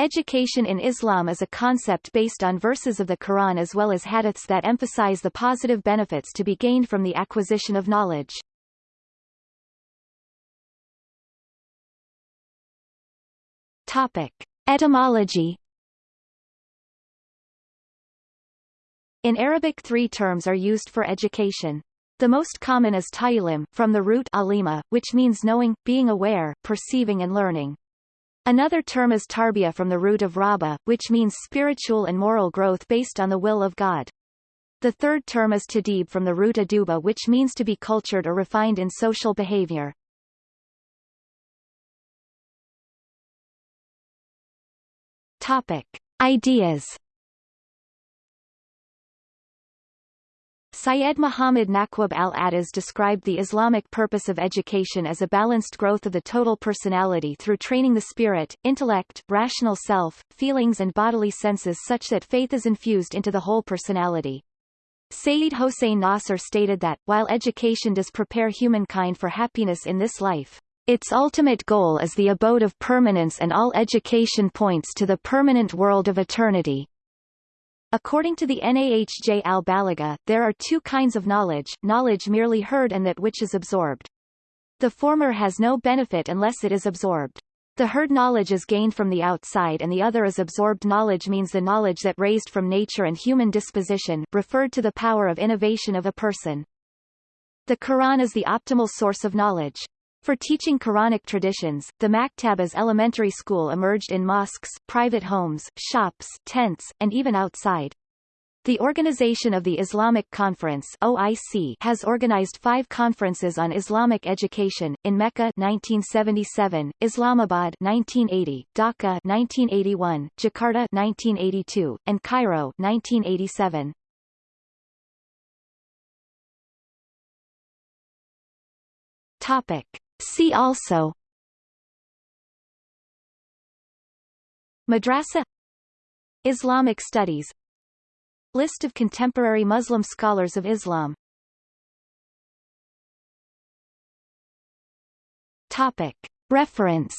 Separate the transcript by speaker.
Speaker 1: Education in Islam is a concept based on verses of the Quran as well as hadiths that emphasize the positive benefits to be gained from the acquisition of knowledge. Topic. Etymology In Arabic three terms are used for education. The most common is ta'lim, from the root alima, which means knowing, being aware, perceiving and learning. Another term is tarbiyah from the root of rabba, which means spiritual and moral growth based on the will of God. The third term is tadib from the root aduba which means to be cultured or refined in social behavior. Topic. Ideas Syed Muhammad Naquib al-Attas described the Islamic purpose of education as a balanced growth of the total personality through training the spirit, intellect, rational self, feelings and bodily senses such that faith is infused into the whole personality. Sayyid Hossein Nasr stated that, while education does prepare humankind for happiness in this life, its ultimate goal is the abode of permanence and all education points to the permanent world of eternity. According to the Nahj al-Balagha, there are two kinds of knowledge, knowledge merely heard and that which is absorbed. The former has no benefit unless it is absorbed. The heard knowledge is gained from the outside and the other is absorbed knowledge means the knowledge that raised from nature and human disposition referred to the power of innovation of a person. The Quran is the optimal source of knowledge. For teaching Quranic traditions, the Maktabas elementary school emerged in mosques, private homes, shops, tents, and even outside. The Organization of the Islamic Conference OIC has organized five conferences on Islamic education, in Mecca 1977, Islamabad 1980, Dhaka 1981, Jakarta 1982, and Cairo 1987. Topic. See also. Madrasa. Islamic studies. List of contemporary Muslim scholars of Islam. Topic. Reference